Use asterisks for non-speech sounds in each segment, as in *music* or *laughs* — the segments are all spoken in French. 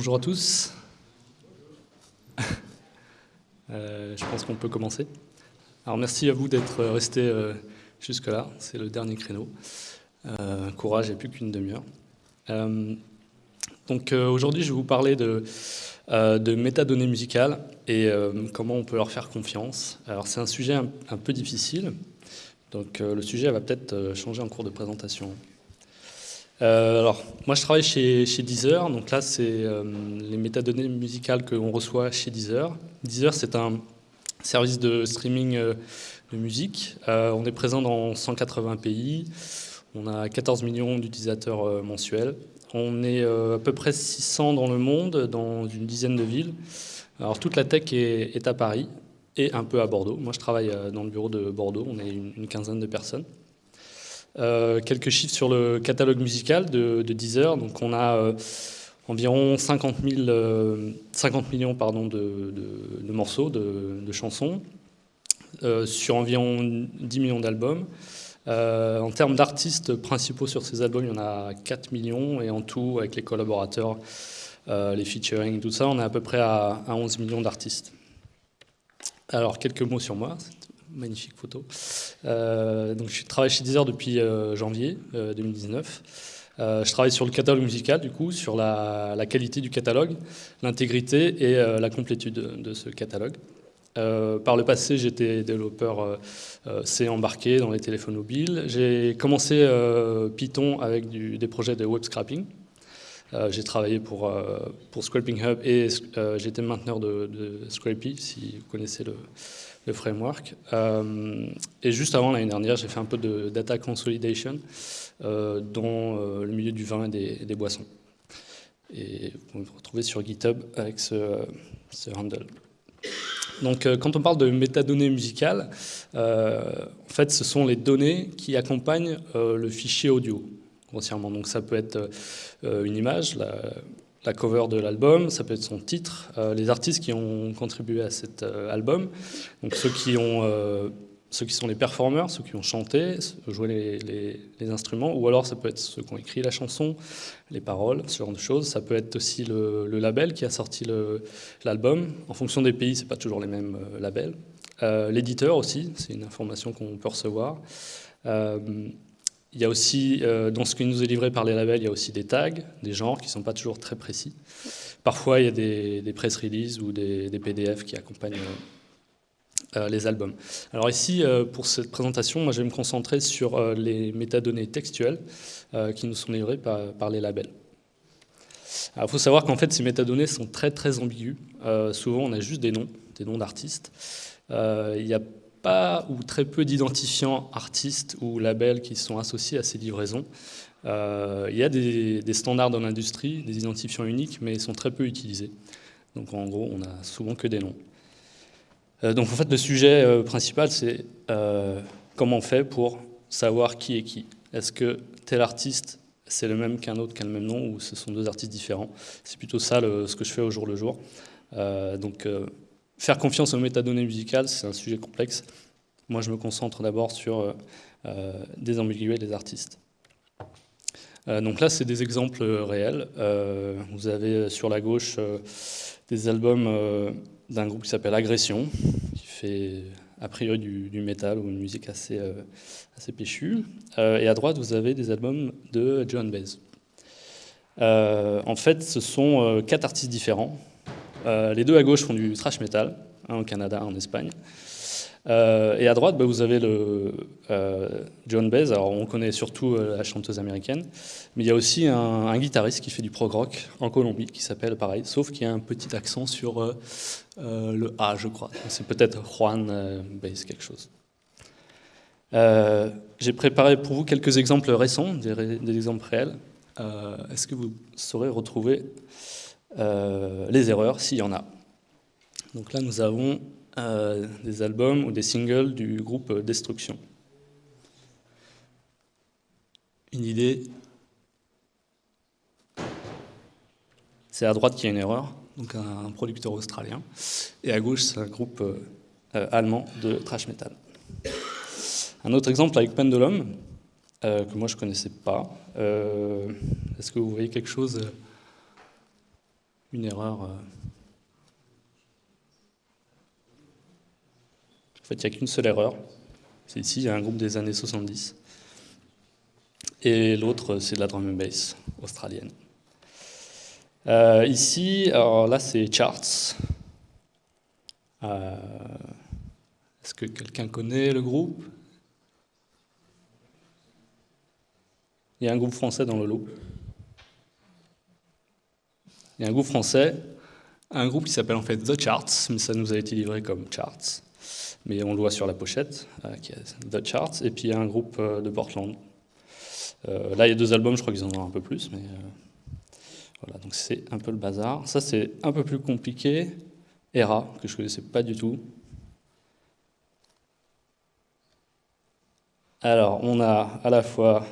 Bonjour à tous. *laughs* Euh, je pense qu'on peut commencer. Alors merci à vous d'être restés euh, jusque-là, c'est le dernier créneau. Euh, courage, il n'y a plus qu'une demi-heure. donc aujourd'hui, je vais vous parler de, de métadonnées musicales et comment on peut leur faire confiance. Alors c'est un sujet un peu difficile, donc le sujet va peut-être changer en cours de présentation. Euh, alors, moi je travaille chez, Deezer, donc là c'est euh, les métadonnées musicales qu'on reçoit chez Deezer. Deezer c'est un service de streaming euh, de musique. on est présent dans 180 pays, on a 14 millions d'utilisateurs mensuels. On est à peu près 600 dans le monde, dans une dizaine de villes. Alors toute la tech est à Paris et un peu à Bordeaux. Moi je travaille dans le bureau de Bordeaux, on est une quinzaine de personnes. Euh, quelques chiffres sur le catalogue musical de, Deezer. Donc on a euh, environ 50, 50, euh, millions de, morceaux, de, chansons, sur environ 10 millions d'albums. en termes d'artistes principaux sur ces albums, il y en a 4 millions, et en tout, avec les collaborateurs, les featuring, tout ça, on est à peu près à 11 millions d'artistes. Alors, quelques mots sur moi magnifique photo. Euh, donc, je travaille chez Deezer depuis euh, janvier 2019. Euh, je travaille sur le catalogue musical, du coup, sur la, qualité du catalogue, l'intégrité et la complétude de, ce catalogue. par le passé, j'étais développeur C embarqué dans les téléphones mobiles. J'ai commencé Python avec des projets de web scrapping. j'ai travaillé pour, pour Scraping Hub et j'étais mainteneur de, de, Scrapy, si vous connaissez le, le framework. Euh, et juste avant l'année dernière, j'ai fait un peu de data consolidation euh, dans euh, le milieu du vin et des, boissons. Et vous pouvez me retrouver sur GitHub avec ce, ce handle. Donc, quand on parle de métadonnées musicales, en fait, ce sont les données qui accompagnent le fichier audio, grossièrement. Donc, ça peut être une image, la, la cover de l'album, ça peut être son titre, euh, les artistes qui ont contribué à cet euh, album, donc ceux qui, ont, euh, ceux qui sont les performeurs, ceux qui ont chanté, joué les, instruments, ou alors ça peut être ceux qui ont écrit la chanson, les paroles, ce genre de choses. Ça peut être aussi le, label qui a sorti l'album. En fonction des pays, c'est pas toujours les mêmes labels. L'éditeur aussi, c'est une information qu'on peut recevoir. Il y a aussi, euh, dans ce qui nous est livré par les labels, il y a aussi des tags, des genres qui ne sont pas toujours très précis. Parfois, il y a des, des press releases ou des, PDF qui accompagnent euh, euh, les albums. Alors ici, pour cette présentation, moi, je vais me concentrer sur les métadonnées textuelles qui nous sont livrées par, les labels. Il faut savoir qu'en fait, ces métadonnées sont très très ambiguës. souvent, on a juste des noms, des noms d'artistes. il y a pas ou très peu d'identifiants artistes ou labels qui sont associés à ces livraisons. Euh, il y a des, standards dans l'industrie, des identifiants uniques, mais ils sont très peu utilisés. Donc en gros, on a souvent que des noms. Euh, donc en fait, le sujet euh, principal, c'est comment on fait pour savoir qui est qui. Est-ce que tel artiste, c'est le même qu'un autre qui a le même nom, ou ce sont deux artistes différents? C'est plutôt ça ce que je fais au jour le jour. donc Faire confiance aux métadonnées musicales, c'est un sujet complexe. Moi, je me concentre d'abord sur euh, euh, désambiguer les artistes. Euh, donc là, c'est des exemples réels. vous avez sur la gauche des albums d'un groupe qui s'appelle Agression, qui fait a priori du, métal ou une musique assez, assez péchue. et à droite, vous avez des albums de John Baez. en fait, ce sont quatre artistes différents euh, les deux à gauche font du thrash metal, un au Canada, un en Espagne. Euh, et à droite, bah, vous avez le euh, John Baez. Alors, on connaît surtout la chanteuse américaine, mais il y a aussi un, guitariste qui fait du prog rock en Colombie, qui s'appelle pareil, sauf qu'il y a un petit accent sur le A, je crois. C'est peut-être Juan Baez quelque chose. J'ai préparé pour vous quelques exemples récents, des, des exemples réels. Est-ce que vous saurez retrouver les erreurs s'il y en a. Donc là, nous avons euh, des albums ou des singles du groupe Destruction. Une idée C'est à droite qu'il y a une erreur, donc un, producteur australien, et à gauche, c'est un groupe euh, allemand de thrash metal. Un autre exemple avec Pendulum, que moi je ne connaissais pas. Est-ce que vous voyez quelque chose une erreur. En fait, il n'y a qu'une seule erreur. C'est ici, il y a un groupe des années 70. Et l'autre, c'est de la drum and bass australienne. Euh, ici, alors là, c'est Charts. Euh, est-ce que quelqu'un connaît le groupe? Il y a un groupe français dans le lot. A un groupe français, un groupe qui s'appelle en fait The Charts, mais ça nous a été livré comme Charts. Mais on le voit sur la pochette, euh, qui est The Charts. Et puis il y a un groupe euh, de Portland. Euh, là, il y a deux albums, je crois qu'ils en ont un peu plus, mais voilà, donc c'est un peu le bazar. Ça, c'est un peu plus compliqué. Era, que je ne connaissais pas du tout. Alors, on a à la fois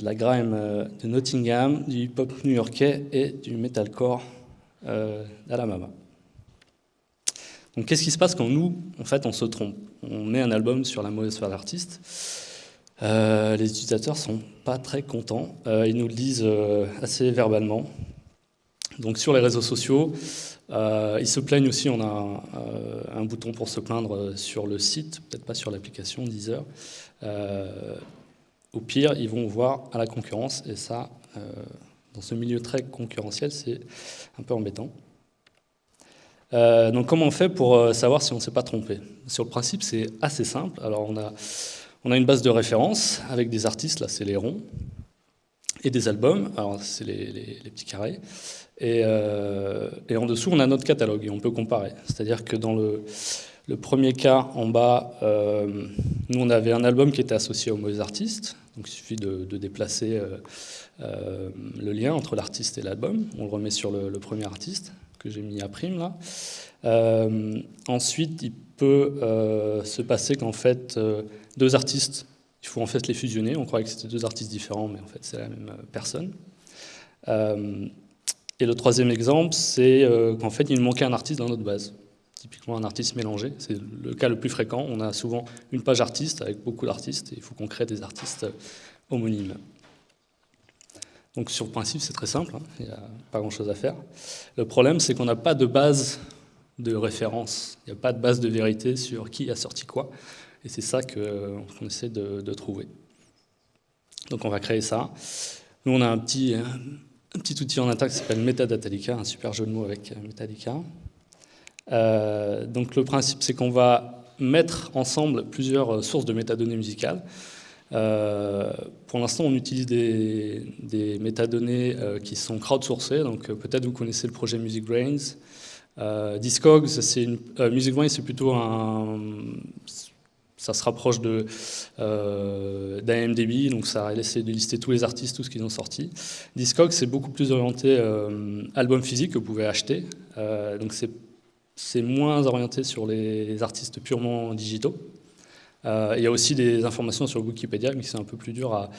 la grime euh, de Nottingham, du hip-hop new-yorkais et du metalcore euh, d'Alabama. Donc qu'est-ce qui se passe quand nous, en fait, on se trompe? On met un album sur la mauvaise foi d'artiste. les utilisateurs sont pas très contents. ils nous le disent assez verbalement. Donc sur les réseaux sociaux, ils se plaignent aussi. On a un, bouton pour se plaindre sur le site, peut-être pas sur l'application Deezer. Au pire, ils vont voir à la concurrence, et ça, euh, dans ce milieu très concurrentiel, c'est un peu embêtant. Euh, donc comment on fait pour euh, savoir si on ne s'est pas trompé? Sur le principe, c'est assez simple. Alors on a, on a une base de référence avec des artistes, là c'est les ronds, et des albums, alors c'est les, petits carrés. Et, et, en dessous, on a notre catalogue, et on peut comparer. C'est-à-dire que dans le, le premier cas, en bas, euh, nous on avait un album qui était associé aux mauvais artistes, donc il suffit de, déplacer euh, euh, le lien entre l'artiste et l'album. On le remet sur le, premier artiste que j'ai mis à prime là. ensuite, il peut se passer qu'en fait, deux artistes, il faut en fait les fusionner. On croyait que c'était deux artistes différents, mais en fait c'est la même personne. et le troisième exemple, c'est qu'en fait il manquait un artiste dans notre base un artiste mélangé. C'est le cas le plus fréquent. On a souvent une page artiste avec beaucoup d'artistes et il faut qu'on crée des artistes homonymes. Donc sur principe, c'est très simple, hein. il n'y a pas grand-chose à faire. Le problème, c'est qu'on n'a pas de base de référence, il n'y a pas de base de vérité sur qui a sorti quoi. Et c'est ça qu'on essaie de, trouver. Donc on va créer ça. Nous, on a un petit, outil en attaque qui s'appelle Metadatalika, un super jeu de mots avec Metallica. Euh, donc le principe, c'est qu'on va mettre ensemble plusieurs sources de métadonnées musicales. Euh, pour l'instant, on utilise des, métadonnées euh, qui sont crowdsourcées, donc peut-être vous connaissez le projet Music Brains. Discogs, c'est Music Brains, c'est plutôt un, ça se rapproche de d'AMDB, donc ça essaie de lister tous les artistes, tout ce qu'ils ont sorti. Discogs, c'est beaucoup plus orienté album physique que vous pouvez acheter, donc c'est c'est moins orienté sur les artistes purement digitaux. Euh, il y a aussi des informations sur Wikipédia, mais c'est un peu plus dur à,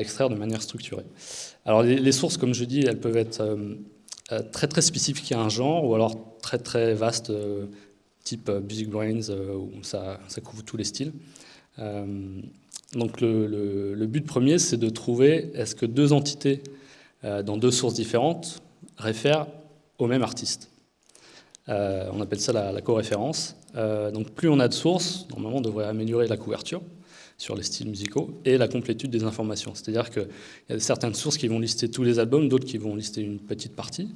extraire de manière structurée. Alors les, sources, comme je dis, elles peuvent être euh, euh, très très spécifiques à un genre, ou alors très très vastes, type Music Brains, où ça, couvre tous les styles. donc le, but premier, c'est de trouver est-ce que deux entités dans deux sources différentes réfèrent au même artiste. Euh, on appelle ça la, coréférence. Euh, donc plus on a de sources, normalement on devrait améliorer la couverture sur les styles musicaux et la complétude des informations. C'est-à-dire qu'il y a certaines sources qui vont lister tous les albums, d'autres qui vont lister une petite partie.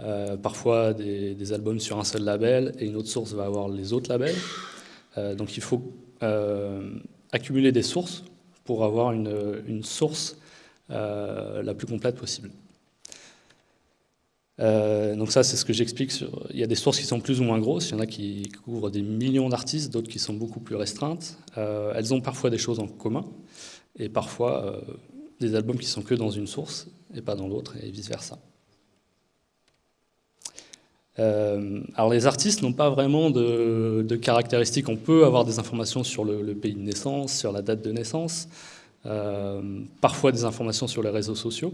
Euh, parfois des, albums sur un seul label et une autre source va avoir les autres labels. donc il faut accumuler des sources pour avoir une source la plus complète possible. Euh, donc ça, c'est ce que j'explique. Il y a des sources qui sont plus ou moins grosses. Il y en a qui couvrent des millions d'artistes, d'autres qui sont beaucoup plus restreintes. Euh, elles ont parfois des choses en commun, et parfois euh, des albums qui sont que dans une source et pas dans l'autre, et vice-versa. alors les artistes n'ont pas vraiment de, caractéristiques. On peut avoir des informations sur le, le, pays de naissance, sur la date de naissance, parfois des informations sur les réseaux sociaux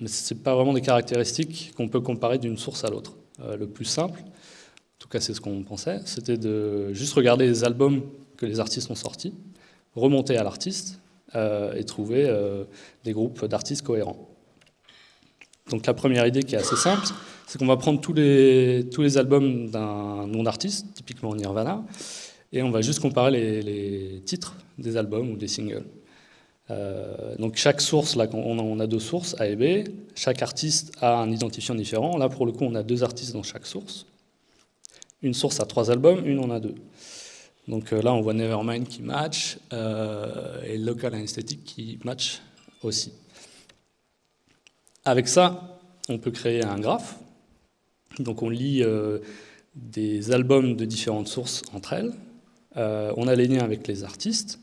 mais ce n'est pas vraiment des caractéristiques qu'on peut comparer d'une source à l'autre. Euh, le plus simple, en tout cas c'est ce qu'on pensait, c'était de juste regarder les albums que les artistes ont sortis, remonter à l'artiste euh, et trouver euh, des groupes d'artistes cohérents. Donc la première idée qui est assez simple, c'est qu'on va prendre tous les, tous les albums d'un nom d'artiste, typiquement Nirvana, et on va juste comparer les, les titres des albums ou des singles. Euh, donc chaque source, là on a deux sources, A et B, chaque artiste a un identifiant différent. Là pour le coup on a deux artistes dans chaque source. Une source a trois albums, une en a deux. Donc euh, là on voit Nevermind qui match euh, et Local Anesthetic qui match aussi. Avec ça, on peut créer un graphe. Donc on lit des albums de différentes sources entre elles. on a les liens avec les artistes.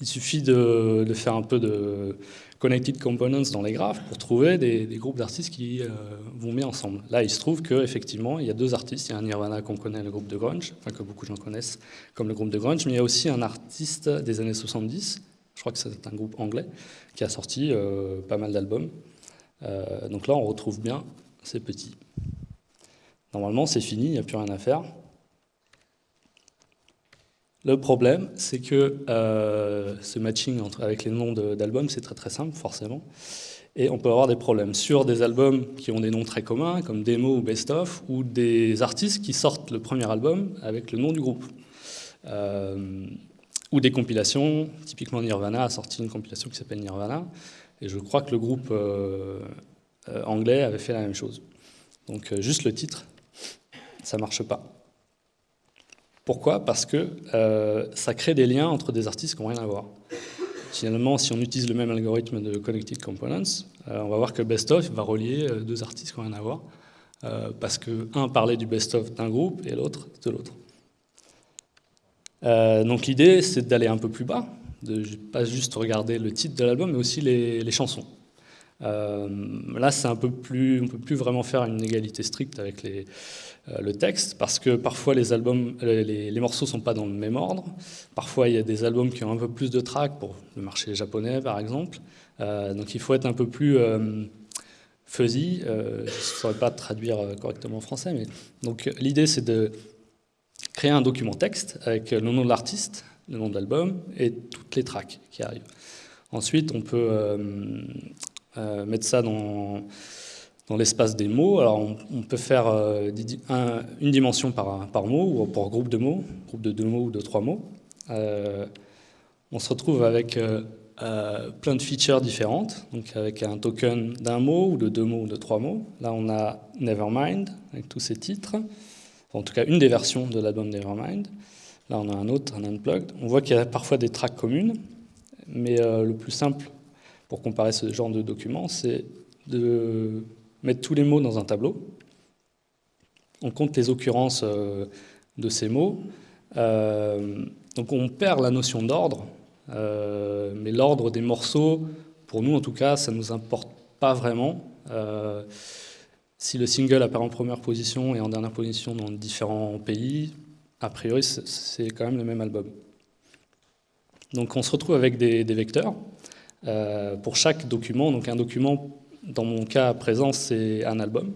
Il suffit de, faire un peu de connected components dans les graphes pour trouver des, groupes d'artistes qui euh, vont bien ensemble. Là, il se trouve qu'effectivement, il y a deux artistes. Il y a un Nirvana qu'on connaît, le groupe de grunge, enfin que beaucoup de gens connaissent comme le groupe de grunge, mais il y a aussi un artiste des années 70, je crois que c'est un groupe anglais, qui a sorti euh, pas mal d'albums. Euh, donc là, on retrouve bien ces petits. Normalement, c'est fini, il n'y a plus rien à faire. Le problème, c'est que euh, ce matching entre, avec les noms d'albums, c'est très très simple, forcément. Et on peut avoir des problèmes sur des albums qui ont des noms très communs, comme Demo ou Best Of, ou des artistes qui sortent le premier album avec le nom du groupe. Euh, ou des compilations, typiquement Nirvana a sorti une compilation qui s'appelle Nirvana, et je crois que le groupe euh, anglais avait fait la même chose. Donc juste le titre, ça marche pas. Pourquoi? Parce que euh, ça crée des liens entre des artistes qui n'ont rien à voir. Finalement, si on utilise le même algorithme de Connected Components, euh, on va voir que best-of va relier euh, deux artistes qui n'ont rien à voir, parce que un parlait du best-of d'un groupe et l'autre de l'autre. donc l'idée, c'est d'aller un peu plus bas, de pas juste regarder le titre de l'album, mais aussi les, chansons. Là, c'est un peu plus, on ne peut plus vraiment faire une égalité stricte avec euh, le texte, parce que parfois les, albums, euh, les, morceaux ne sont pas dans le même ordre. Parfois il y a des albums qui ont un peu plus de tracks, pour le marché japonais par exemple. Euh, donc il faut être un peu plus fuzzy. je ne saurais pas traduire correctement en français, donc l'idée c'est de créer un document texte avec le nom de l'artiste, le nom de l'album et toutes les tracks qui arrivent. Ensuite, on peut mettre ça dans dans l'espace des mots. Alors on, peut faire euh, une dimension par, par, mot ou pour groupe de mots, groupe de deux mots ou de trois mots. Euh, on se retrouve avec euh, plein de features différentes, donc avec un token d'un mot ou de deux mots ou de trois mots. Là on a Nevermind avec tous ces titres, en tout cas une des versions de l'album Nevermind. Là on a un autre, un unplugged. On voit qu'il y a parfois des tracks communes, mais le plus simple pour comparer ce genre de document, c'est de mettre tous les mots dans un tableau. On compte les occurrences euh, de ces mots. Euh, donc on perd la notion d'ordre, euh, mais l'ordre des morceaux, pour nous en tout cas, ça ne nous importe pas vraiment. si le single apparaît en première position et en dernière position dans différents pays, a priori c'est quand même le même album. Donc on se retrouve avec des, des vecteurs pour chaque document. Donc un document dans mon cas présent, c'est un album.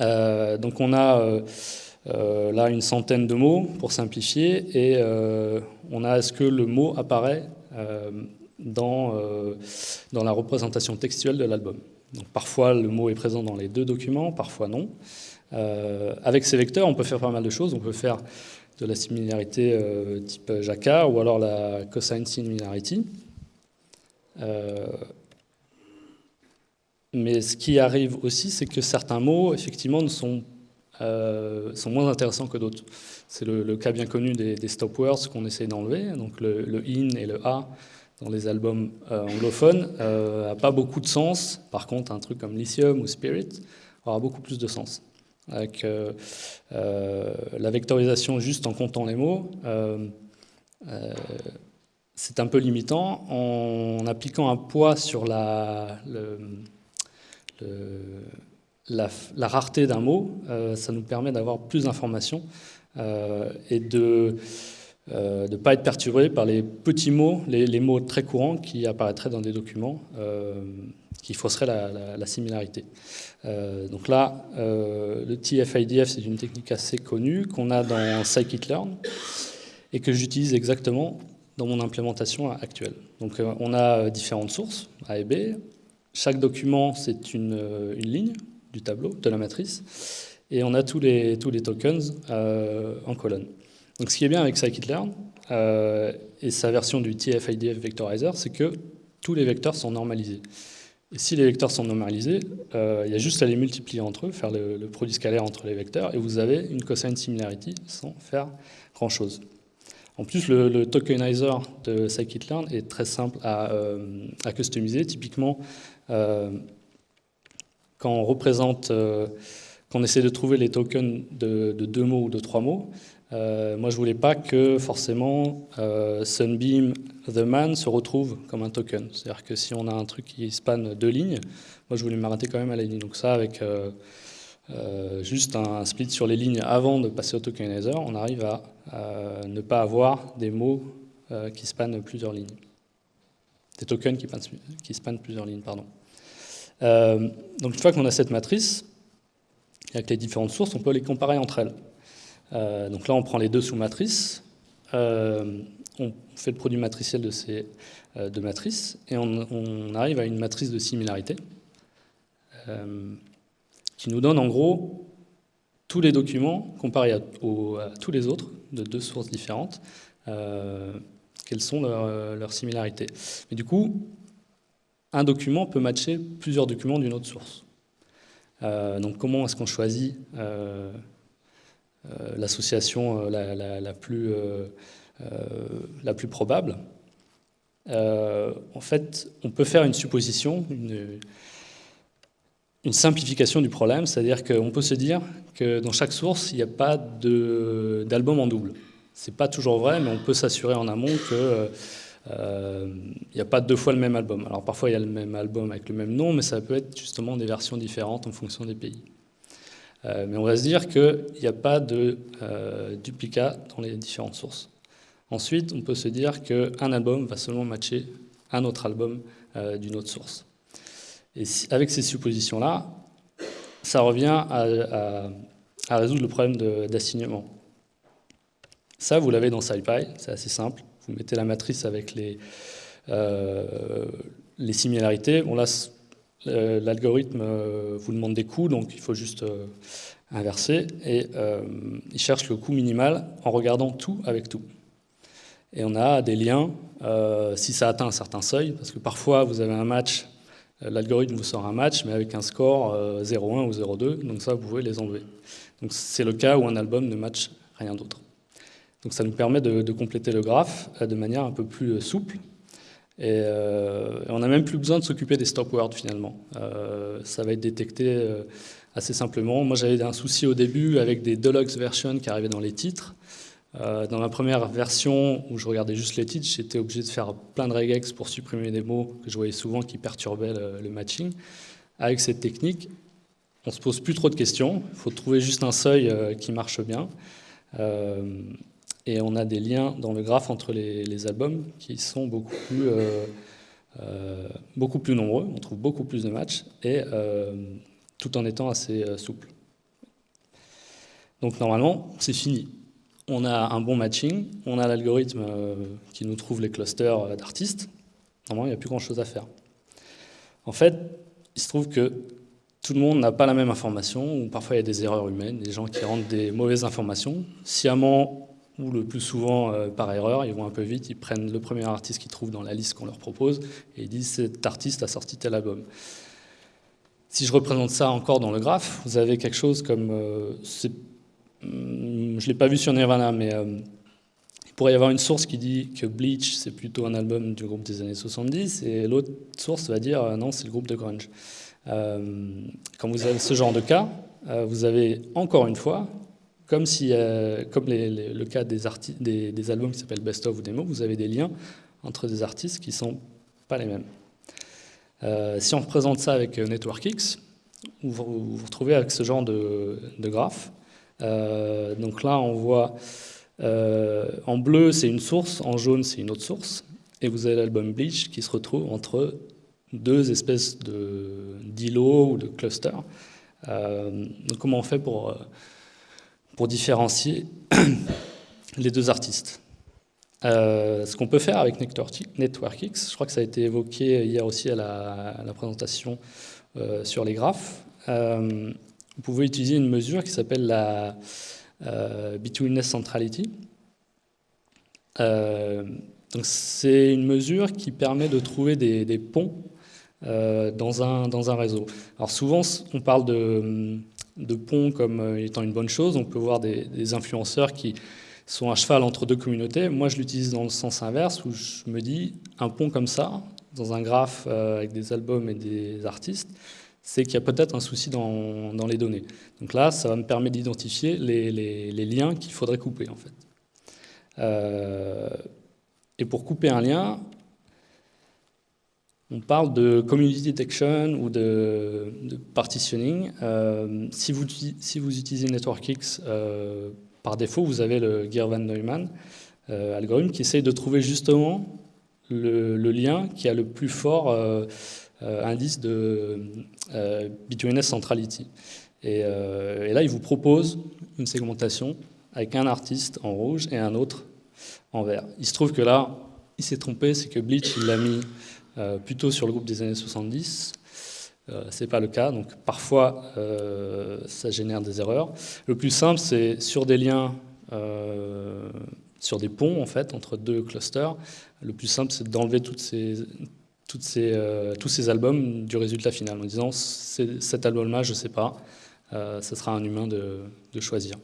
Euh, donc on a euh, euh, là une centaine de mots pour simplifier et on a est-ce que le mot apparaît dans, dans la représentation textuelle de l'album? Parfois le mot est présent dans les deux documents, parfois non. avec ces vecteurs, on peut faire pas mal de choses. On peut faire de la similarité type Jacquard ou alors la cosine similarity. Mais ce qui arrive aussi, c'est que certains mots, effectivement, sont, euh, sont moins intéressants que d'autres. C'est le, cas bien connu des, stop words qu'on essaye d'enlever. Donc le, in et le a dans les albums euh, anglophones n'a euh, pas beaucoup de sens. Par contre, un truc comme lithium ou spirit aura beaucoup plus de sens. Avec la vectorisation juste en comptant les mots, c'est un peu limitant. En appliquant un poids sur la, rareté d'un mot, euh, ça nous permet d'avoir plus d'informations euh, et de ne euh, pas être perturbé par les petits mots, les, mots très courants qui apparaîtraient dans des documents qui fausseraient la, similarité. donc là, le TF-IDF, c'est une technique assez connue qu'on a dans scikit-learn et que j'utilise exactement dans mon implémentation actuelle. Donc on a différentes sources, A et B, chaque document, c'est une, une, ligne du tableau, de la matrice, et on a tous les, tokens en colonne. Donc ce qui est bien avec scikit-learn et sa version du TF-IDF Vectorizer, c'est que tous les vecteurs sont normalisés. Et si les vecteurs sont normalisés, euh, il y a juste à les multiplier entre eux, faire le, produit scalaire entre les vecteurs, et vous avez une cosine similarity sans faire grand-chose. En plus, le, tokenizer de scikit-learn est très simple à, euh, customiser. Typiquement, euh, quand on représente, on essaie de trouver les tokens de, de deux mots ou de trois mots, euh, moi, je voulais pas que forcément euh, Sunbeam The Man se retrouve comme un token. C'est-à-dire que si on a un truc qui span deux lignes, moi, je voulais m'arrêter quand même à la ligne. Donc ça, avec euh, juste un, split sur les lignes avant de passer au tokenizer, on arrive à ne pas avoir des mots qui spannent plusieurs lignes. Des tokens qui, spannent plusieurs lignes, pardon. donc une fois qu'on a cette matrice, avec les différentes sources, on peut les comparer entre elles. Euh, donc là, on prend les deux sous-matrices, euh, on fait le produit matriciel de ces euh, deux matrices, et on, arrive à une matrice de similarité qui nous donne en gros tous les documents comparés à, tous les autres de deux sources différentes, quelles sont leurs, similarités. Mais du coup, un document peut matcher plusieurs documents d'une autre source. donc comment est-ce qu'on choisit euh, l'association euh, la, plus, euh, la plus probable? en fait, on peut faire une supposition, une, une simplification du problème, c'est-à-dire qu'on peut se dire que dans chaque source, il n'y a pas d'album en double. Ce n'est pas toujours vrai, mais on peut s'assurer en amont qu'il n'y a pas deux fois le même album. Alors parfois, il y a le même album avec le même nom, mais ça peut être justement des versions différentes en fonction des pays. Euh, mais on va se dire qu'il n'y a pas de euh, duplicat dans les différentes sources. Ensuite, on peut se dire qu'un album va seulement matcher un autre album euh, d'une autre source. Et avec ces suppositions-là, ça revient à, résoudre le problème d'assignement. Ça, vous l'avez dans SciPy, c'est assez simple. Vous mettez la matrice avec les, les similarités. Là, euh, l'algorithme euh, vous demande des coûts, donc il faut juste euh, inverser, et il cherche le coût minimal en regardant tout avec tout. Et on a des liens, si ça atteint un certain seuil, parce que parfois vous avez un match, l'algorithme vous sort un match, mais avec un score 0,1 ou 0,2, donc ça vous pouvez les enlever. Donc c'est le cas où un album ne match rien d'autre. Donc ça nous permet de, compléter le graphe de manière un peu plus souple, euh, et, on n'a même plus besoin de s'occuper des stop words finalement. Euh, ça va être détecté euh, assez simplement. Moi j'avais un souci au début avec des deluxe versions qui arrivaient dans les titres. Dans ma première version où je regardais juste les titres, j'étais obligé de faire plein de regex pour supprimer des mots que je voyais souvent qui perturbaient le, matching. Avec cette technique, on ne se pose plus trop de questions. Il faut trouver juste un seuil qui marche bien. Et on a des liens dans le graphe entre les, albums qui sont beaucoup plus, euh, euh, nombreux. On trouve beaucoup plus de matchs, et, euh, tout en étant assez souple. Donc normalement, c'est fini. On a un bon matching, on a l'algorithme qui nous trouve les clusters d'artistes. Normalement, il n'y a plus grand-chose à faire. En fait, il se trouve que tout le monde n'a pas la même information, ou parfois il y a des erreurs humaines, des gens qui rendent des mauvaises informations, sciemment ou le plus souvent euh, par erreur, ils vont un peu vite, ils prennent le premier artiste qu'ils trouvent dans la liste qu'on leur propose et ils disent cet artiste a sorti tel album. Si je représente ça encore dans le graphe, vous avez quelque chose comme, euh, je l'ai pas vu sur Nirvana, mais euh, il pourrait y avoir une source qui dit que Bleach c'est plutôt un album du groupe des années 70 et l'autre source va dire non c'est le groupe de grunge. quand vous avez ce genre de cas, vous avez encore une fois comme, si, euh, comme le cas des, albums qui s'appellent Best of ou Demo, vous avez des liens entre des artistes qui ne sont pas les mêmes. Euh, si on représente ça avec euh, NetworkX, vous vous, retrouvez avec ce genre de, graphe. Donc là, on voit en bleu, c'est une source, en jaune, c'est une autre source, et vous avez l'album Bleach qui se retrouve entre deux espèces d'îlots ou de clusters. donc comment on fait pour pour différencier *coughs* les deux artistes? ce qu'on peut faire avec NetworkX, je crois que ça a été évoqué hier aussi à la, présentation sur les graphes, vous pouvez utiliser une mesure qui s'appelle la Betweenness Centrality. donc c'est une mesure qui permet de trouver des, ponts dans, un, dans un réseau. Alors souvent, on parle de, de ponts comme étant une bonne chose. On peut voir des influenceurs qui sont à cheval entre deux communautés. Moi, je l'utilise dans le sens inverse, où je me dis, un pont comme ça, dans un graphe euh, avec des albums et des artistes, c'est qu'il y a peut-être un souci dans, les données. Donc là, ça va me permettre d'identifier les, liens qu'il faudrait couper, en fait. Euh, et pour couper un lien, on parle de community detection ou de, partitioning. Euh, si, vous, si vous utilisez NetworkX par défaut, vous avez le Gear Van Neumann euh, algorithme qui essaye de trouver justement le, lien qui a le plus fort euh, euh, indice de betweenness centrality. Et, là, il vous propose une segmentation avec un artiste en rouge et un autre en vert. Il se trouve que là, il s'est trompé, c'est que Bleach, il l'a mis plutôt sur le groupe des années 70, euh, ce n'est pas le cas, donc parfois euh, ça génère des erreurs. Le plus simple, c'est sur des liens, euh, sur des ponts en fait, entre deux clusters, le plus simple c'est d'enlever toutes ces, ces, tous ces albums du résultat final en disant cet album-là, je ne sais pas, ce sera un humain de, de choisir.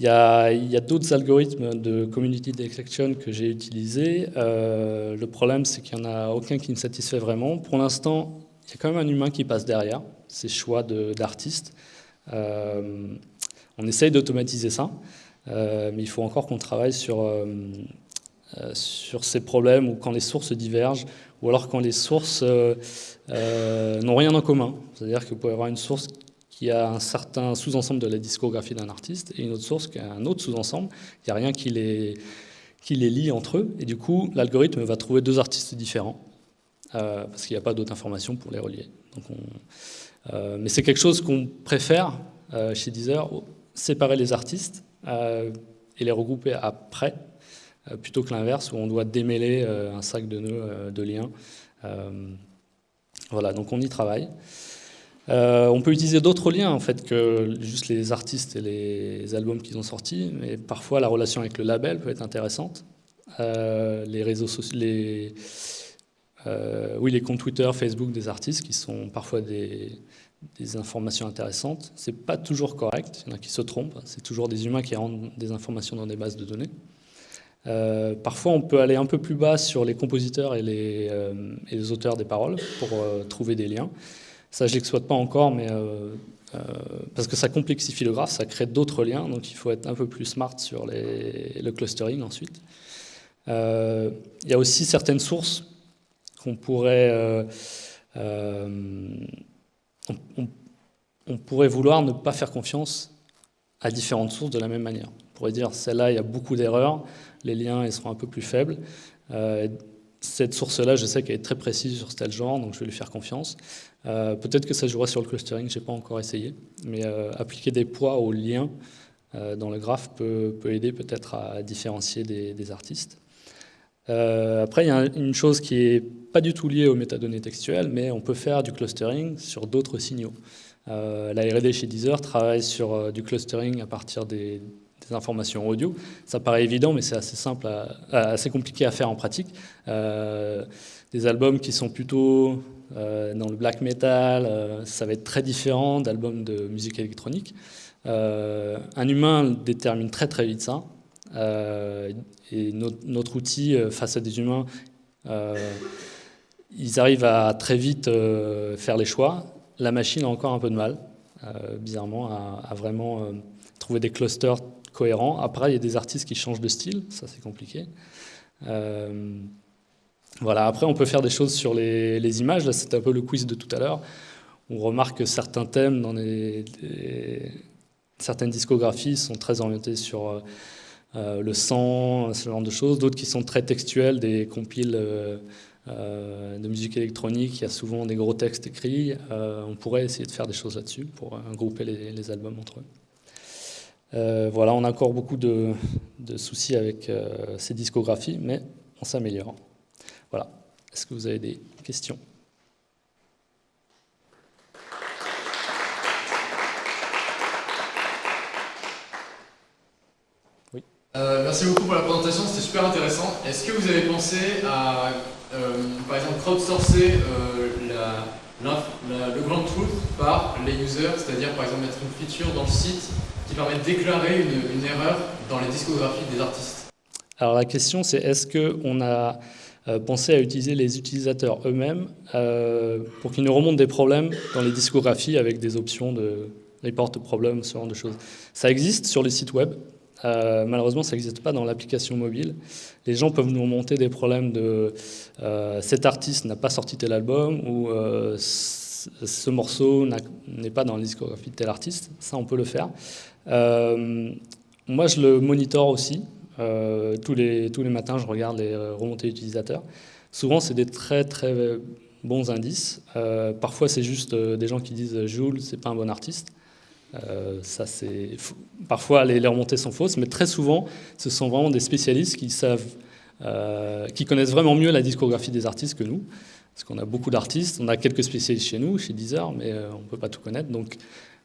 Il y a, d'autres algorithmes de community detection que j'ai utilisés. Euh, le problème, c'est qu'il n'y en a aucun qui me satisfait vraiment. Pour l'instant, il y a quand même un humain qui passe derrière, ces choix d'artistes. Euh, on essaye d'automatiser ça, euh, mais il faut encore qu'on travaille sur, sur ces problèmes ou quand les sources divergent, ou alors quand les sources n'ont rien en commun. C'est-à-dire que vous pouvez avoir une source qui a un certain sous-ensemble de la discographie d'un artiste, et une autre source qui a un autre sous-ensemble. Il n'y a rien qui les, qui les lie entre eux, et du coup, l'algorithme va trouver deux artistes différents, euh, parce qu'il n'y a pas d'autres informations pour les relier. Donc euh, mais c'est quelque chose qu'on préfère euh, chez Deezer, séparer les artistes et les regrouper après, plutôt que l'inverse, où on doit démêler un sac de nœuds de liens. voilà, donc on y travaille. Euh, on peut utiliser d'autres liens en fait que juste les artistes et les albums qu'ils ont sortis, mais parfois la relation avec le label peut être intéressante. Euh, les réseaux sociaux, les, euh, oui, les comptes Twitter, Facebook des artistes qui sont parfois des, informations intéressantes. C'est pas toujours correct, il y en a qui se trompent. C'est toujours des humains qui rendent des informations dans des bases de données. Parfois, on peut aller un peu plus bas sur les compositeurs et les, les auteurs des paroles pour trouver des liens. Ça, je l'exploite pas encore, mais euh, euh, parce que ça complexifie le graphe, ça crée d'autres liens, donc il faut être un peu plus smart sur le clustering ensuite. Euh, il y a aussi certaines sources qu'on pourrait, on, pourrait vouloir ne pas faire confiance à différentes sources de la même manière. On pourrait dire celle-là, il y a beaucoup d'erreurs, les liens ils seront un peu plus faibles cette source-là, je sais qu'elle est très précise sur tel genre, donc je vais lui faire confiance. Euh, peut-être que ça jouera sur le clustering, je n'ai pas encore essayé, mais euh, appliquer des poids aux liens euh, dans le graphe peut, aider peut-être à différencier des, artistes. après, il y a une chose qui n'est pas du tout liée aux métadonnées textuelles, mais on peut faire du clustering sur d'autres signaux. la R&D chez Deezer travaille sur du clustering à partir des, des informations audio. Ça paraît évident, mais c'est assez simple, assez compliqué à faire en pratique. Euh, des albums qui sont plutôt euh, dans le black metal, euh, ça va être très différent d'albums de musique électronique. un humain détermine très très vite ça. et notre, outil face à des humains, ils arrivent à très vite faire les choix. La machine a encore un peu de mal, bizarrement, à, à vraiment trouver des clusters cohérent. Après, il y a des artistes qui changent de style, ça c'est compliqué. Euh, voilà. Après, on peut faire des choses sur les, images. Là, c'est un peu le quiz de tout à l'heure. On remarque que certains thèmes dans certaines discographies sont très orientés sur euh, le sang, ce genre de choses. D'autres qui sont très textuels, des compiles euh, de musique électronique. Il y a souvent des gros textes écrits. on pourrait essayer de faire des choses là-dessus pour grouper les albums entre eux. Voilà, on a encore beaucoup de, soucis avec ces discographies, mais on s'améliore. Voilà. Est-ce que vous avez des questions? Euh, merci beaucoup pour la présentation, c'était super intéressant. Est-ce que vous avez pensé à, euh, par exemple, crowdsourcer euh, le grand truth par les users, c'est-à-dire par exemple mettre une feature dans le site qui permet de déclarer une, erreur dans les discographies des artistes Alors la question c'est est-ce qu'on a pensé à utiliser les utilisateurs eux-mêmes pour qu'ils nous remontent des problèmes dans les discographies avec des options de report problème, ce genre de choses? Ça existe sur les sites web, euh, malheureusement, ça n'existe pas dans l'application mobile. Les gens peuvent nous remonter des problèmes de euh, cet artiste n'a pas sorti tel album ou euh, ce morceau n'est pas dans la discographie de tel artiste. Ça, on peut le faire. Moi, je le monitore aussi. tous, les, tous les matins, je regarde les remontées utilisateurs. Souvent, c'est des très très bons indices. parfois, c'est juste des gens qui disent Jules, c'est pas un bon artiste. Euh, parfois les, remontées sont fausses, mais très souvent, ce sont vraiment des spécialistes qui savent, euh, qui connaissent vraiment mieux la discographie des artistes que nous, parce qu'on a beaucoup d'artistes, on a quelques spécialistes chez nous, chez Deezer, mais euh, on ne peut pas tout connaître. Donc,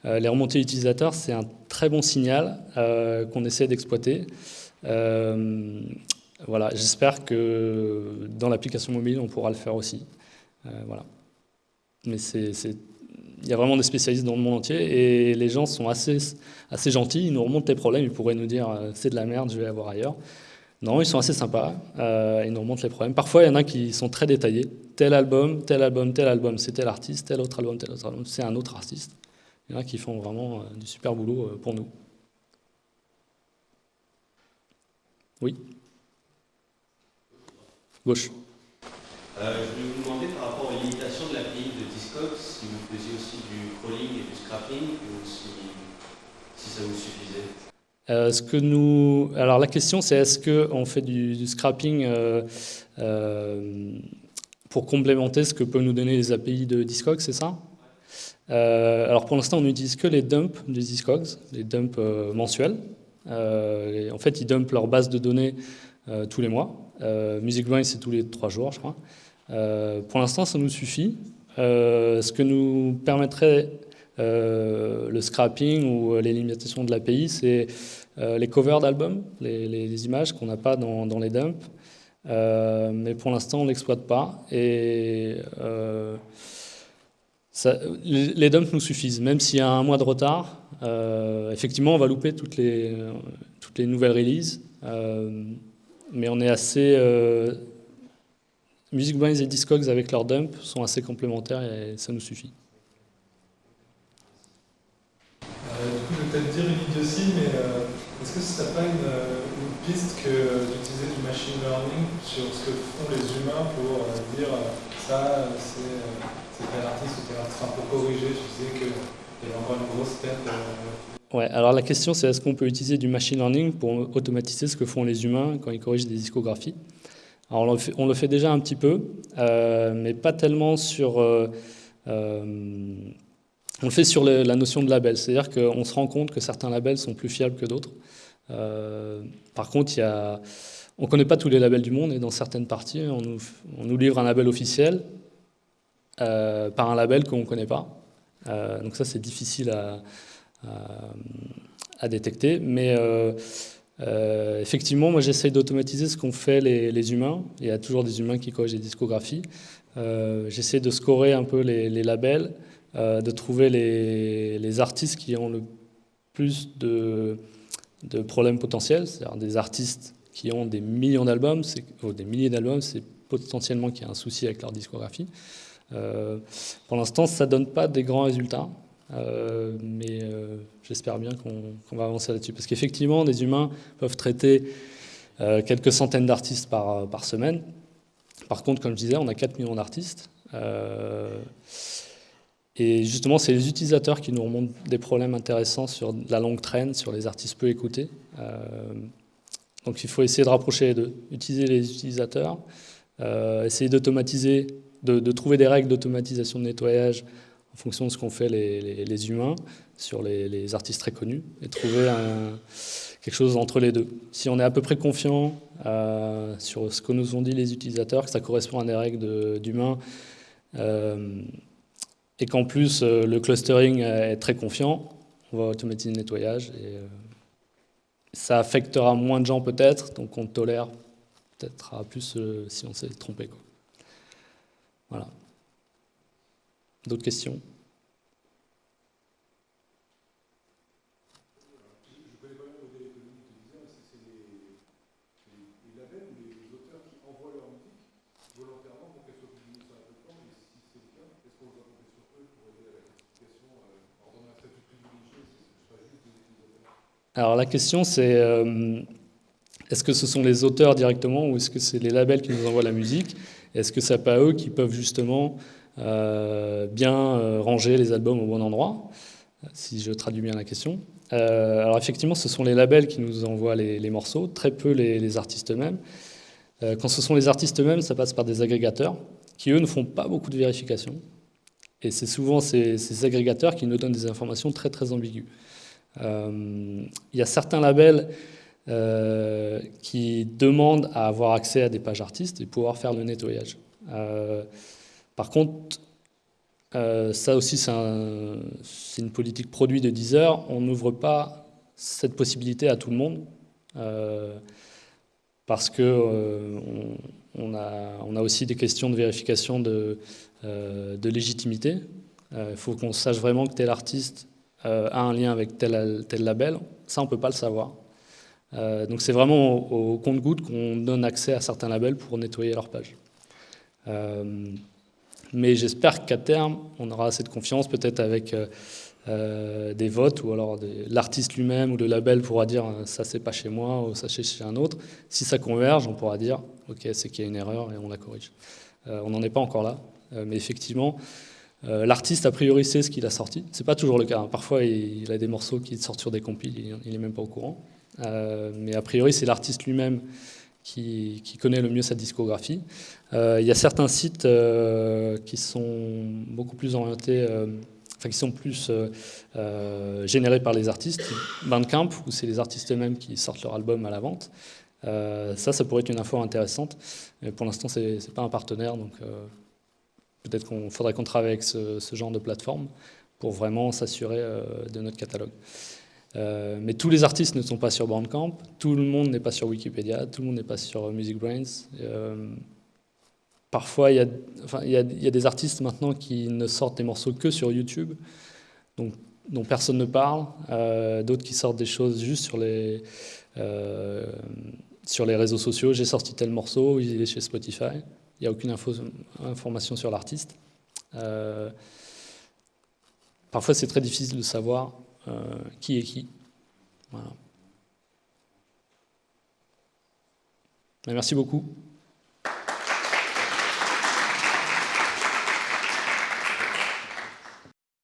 les remontées utilisateurs, c'est un très bon signal qu'on essaie d'exploiter. voilà, j'espère que dans l'application mobile, on pourra le faire aussi. voilà. Mais il y a vraiment des spécialistes dans le monde entier et les gens sont assez, assez gentils, ils nous remontent les problèmes, ils pourraient nous dire euh, c'est de la merde, je vais avoir ailleurs. Non, ils sont assez sympas, euh, ils nous remontent les problèmes. Parfois, il y en a qui sont très détaillés. Tel album, tel album, tel album, c'est tel artiste, tel autre album, tel autre album, c'est un autre artiste. Il y en a qui font vraiment euh, du super boulot pour nous. Oui Gauche. je voulais vous demander par rapport aux limitations de l'API de Discogs, si vous faisiez aussi du crawling et du scrapping, ou si, ça vous suffisait euh, ce que nous... Alors la question c'est est-ce qu'on fait du, scrapping euh, euh, pour complémenter ce que peuvent nous donner les API de Discogs, c'est ça? Alors pour l'instant on n'utilise que les dumps de Discogs, les dumps mensuels. en fait ils dumpent leur base de données tous les mois. MusicBrainz c'est tous les trois jours je crois. pour l'instant ça nous suffit. Euh, ce que nous permettrait euh, le scrapping ou euh, les limitations de l'API, c'est les covers d'albums, les, images qu'on n'a pas dans, les dumps. mais pour l'instant, on ne l'exploite pas. Et les, dumps nous suffisent, même s'il y a un mois de retard. effectivement, on va louper toutes les, nouvelles releases, mais on est assez Music et Discogs avec leur dump sont assez complémentaires et ça nous suffit. Euh, du coup, je vais peut-être dire une idiotie, mais euh, est-ce que ce serait pas une, euh, piste que d'utiliser du machine learning sur ce que font les humains pour dire ça, c'est ou tel artiste, pour corriger, tu disais qu'il y avait encore une grosse perte Ouais, alors la question c'est est-ce qu'on peut utiliser du machine learning pour automatiser ce que font les humains quand ils corrigent des discographies? Alors on le, fait, déjà un petit peu, euh, mais pas tellement sur... Euh, euh, on le fait sur la notion de label, c'est-à-dire qu'on se rend compte que certains labels sont plus fiables que d'autres. par contre, il y a, on ne connaît pas tous les labels du monde et dans certaines parties, on nous, livre un label officiel par un label qu'on ne connaît pas. donc ça, c'est difficile à, détecter. Mais euh, effectivement, moi j'essaye d'automatiser ce qu'ont fait les, humains. Il y a toujours des humains qui corrigent des discographies. Euh, j'essaie de scorer un peu les, labels, euh, de trouver les, artistes qui ont le plus de, problèmes potentiels, c'est-à-dire des artistes qui ont des millions d'albums, ou des milliers d'albums, c'est potentiellement qu'il y a un souci avec leur discographie. Pour l'instant, ça ne donne pas des grands résultats. Euh, mais euh, j'espère bien qu'on va avancer là-dessus. Parce qu'effectivement, des humains peuvent traiter euh, quelques centaines d'artistes par, par, semaine. Par contre, comme je disais, on a 4 millions d'artistes. et justement, c'est les utilisateurs qui nous remontent des problèmes intéressants sur la longue traîne, sur les artistes peu écoutés. donc il faut essayer de rapprocher les deux. Utiliser les utilisateurs, essayer d'automatiser, de, trouver des règles d'automatisation de nettoyage en fonction de ce qu'ont fait les, humains sur les, artistes très connus, et trouver quelque chose entre les deux. Si on est à peu près confiant euh, sur ce que nous ont dit les utilisateurs, que ça correspond à des règles d'humains, euh, et qu'en plus le clustering est très confiant, on va automatiser le nettoyage. Et, ça affectera moins de gens peut-être, donc on tolère peut-être plus si on s'est trompé. Voilà. D'autres questions? Alors la question c'est euh, est-ce que ce sont les auteurs directement ou est-ce que c'est les labels qui nous envoient la musique? Est-ce que c'est pas eux qui peuvent justement euh, bien euh, ranger les albums au bon endroit Si je traduis bien la question? alors effectivement, ce sont les labels qui nous envoient les, morceaux, très peu les, artistes eux-mêmes. quand ce sont les artistes eux-mêmes, ça passe par des agrégateurs qui, eux, ne font pas beaucoup de vérification. Et c'est souvent ces, agrégateurs qui nous donnent des informations très très ambiguës. Euh, il y a certains labels euh, qui demandent à avoir accès à des pages artistes et pouvoir faire le nettoyage. Euh, par contre, ça aussi, c'est une politique produit de Deezer. On n'ouvre pas cette possibilité à tout le monde parce que on, a, aussi des questions de vérification de, légitimité. Il faut qu'on sache vraiment que tel artiste euh, a un lien avec tel, tel label. Ça, on ne peut pas le savoir. Euh, donc c'est vraiment au, compte-goutte qu'on donne accès à certains labels pour nettoyer leur page. Euh, mais j'espère qu'à terme, on aura assez de confiance, peut-être avec des votes, ou alors l'artiste lui-même ou le label pourra dire ça c'est pas chez moi ou ça c'est chez un autre. Si ça converge, on pourra dire ok c'est qu'il y a une erreur et on la corrige. on n'en est pas encore là, mais effectivement, euh, l'artiste, a priori, sait ce qu'il a sorti. C'est pas toujours le cas. Parfois, il, a des morceaux qui sortent sur des compiles, il n'est même pas au courant. Euh, mais a priori, c'est l'artiste lui-même qui, connaît le mieux sa discographie. Euh, il y a certains sites qui sont beaucoup plus orientés, enfin qui sont plus générés par les artistes, Bandcamp, où c'est les artistes eux-mêmes qui sortent leur album à la vente. ça, ça pourrait être une info intéressante. Mais pour l'instant, c'est pas un partenaire, donc Peut-être qu'on faudrait qu'on travaille avec ce, genre de plateforme pour vraiment s'assurer euh, de notre catalogue. Euh, mais tous les artistes ne sont pas sur Bandcamp, tout le monde n'est pas sur Wikipédia, tout le monde n'est pas sur Music Brains. Euh, parfois, il y, a, des artistes maintenant qui ne sortent des morceaux que sur YouTube, donc, dont personne ne parle, d'autres qui sortent des choses juste sur les, sur les réseaux sociaux. J'ai sorti tel morceau, il est chez Spotify. Il n'y a aucune information sur l'artiste. Euh, parfois, c'est très difficile de savoir euh, qui est qui? merci beaucoup.